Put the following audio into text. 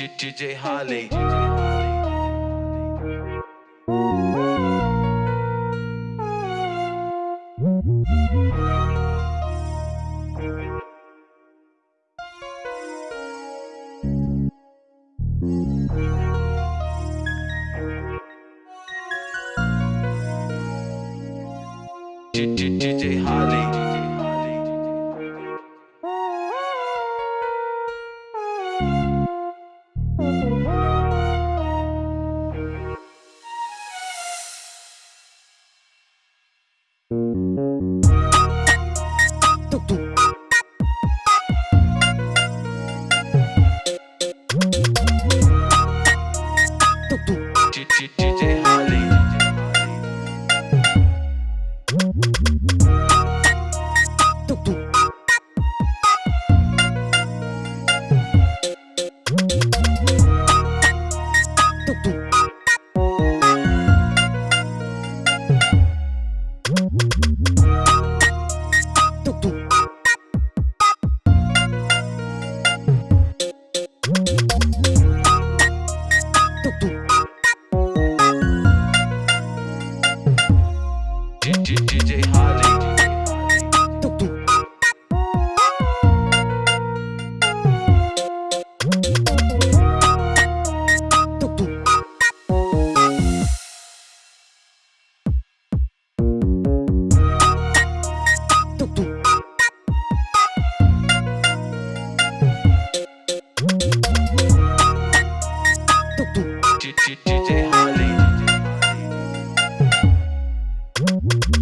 DJ Holly. DJ Holly. DJ Holly. DJ Holly.